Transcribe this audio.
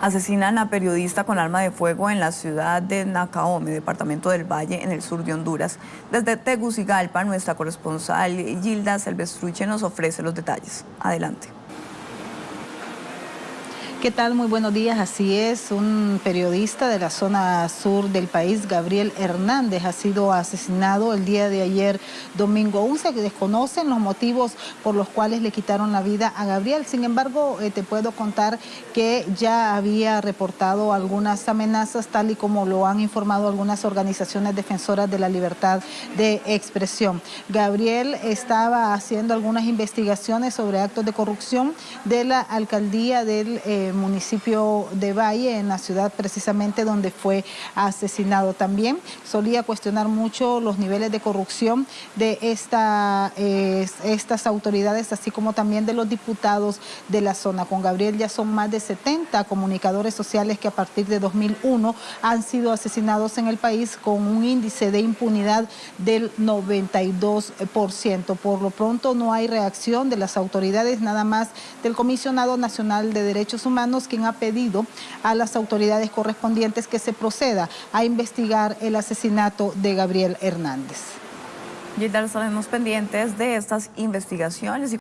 Asesinan a periodista con arma de fuego en la ciudad de Nacaome, departamento del Valle, en el sur de Honduras. Desde Tegucigalpa, nuestra corresponsal Gilda Selvestruche nos ofrece los detalles. Adelante. ¿Qué tal? Muy buenos días. Así es, un periodista de la zona sur del país, Gabriel Hernández, ha sido asesinado el día de ayer, domingo 11. Desconocen los motivos por los cuales le quitaron la vida a Gabriel. Sin embargo, eh, te puedo contar que ya había reportado algunas amenazas, tal y como lo han informado algunas organizaciones defensoras de la libertad de expresión. Gabriel estaba haciendo algunas investigaciones sobre actos de corrupción de la alcaldía del eh, municipio de Valle, en la ciudad precisamente donde fue asesinado también. Solía cuestionar mucho los niveles de corrupción de esta, estas autoridades, así como también de los diputados de la zona. Con Gabriel ya son más de 70 comunicadores sociales que a partir de 2001 han sido asesinados en el país con un índice de impunidad del 92%. Por lo pronto no hay reacción de las autoridades, nada más del Comisionado Nacional de Derechos Humanos quien ha pedido a las autoridades correspondientes que se proceda a investigar el asesinato de Gabriel Hernández. Y estaremos pendientes de estas investigaciones.